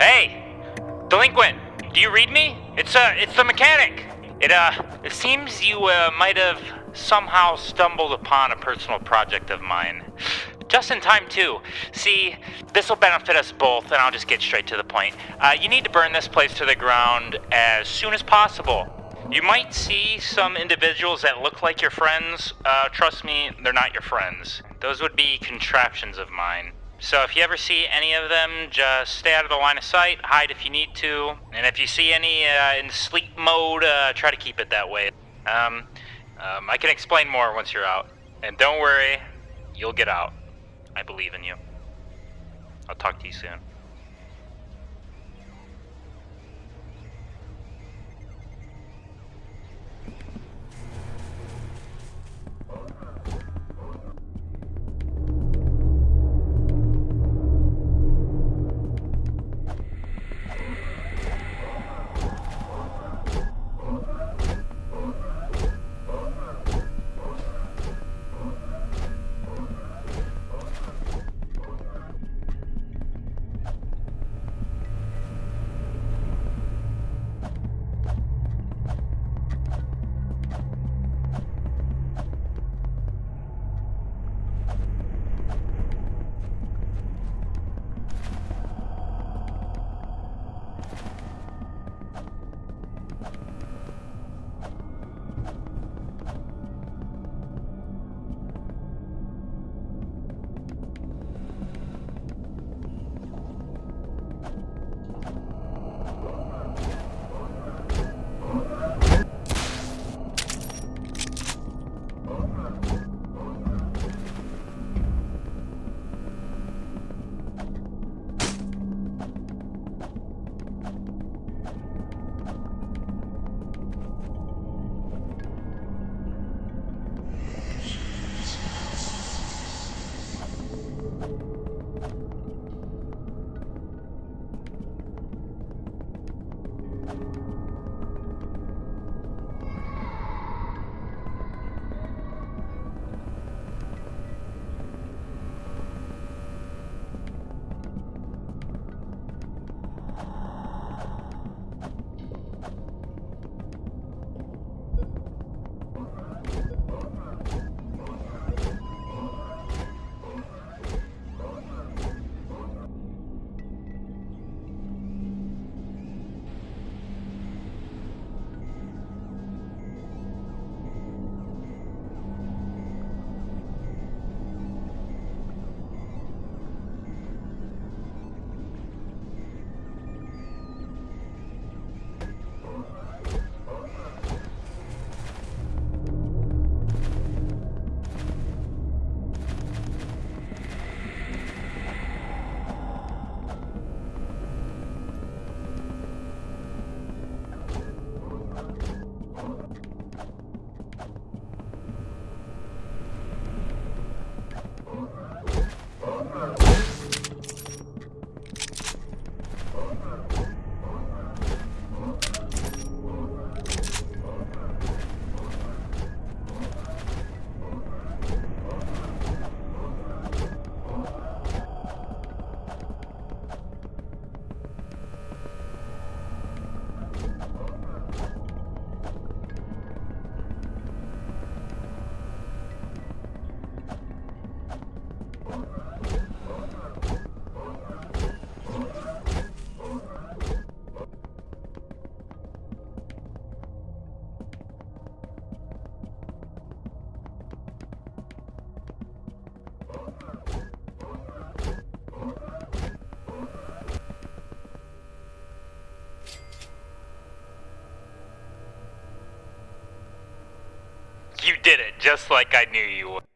Hey! Delinquent! Do you read me? It's, uh, it's the mechanic! It, uh, it seems you, uh, might have somehow stumbled upon a personal project of mine. Just in time too. See, this will benefit us both, and I'll just get straight to the point. Uh, you need to burn this place to the ground as soon as possible. You might see some individuals that look like your friends. Uh, trust me, they're not your friends. Those would be contraptions of mine. So if you ever see any of them, just stay out of the line of sight, hide if you need to, and if you see any uh, in sleep mode, uh, try to keep it that way. Um, um, I can explain more once you're out. And don't worry, you'll get out. I believe in you. I'll talk to you soon. Did it, just like I knew you would.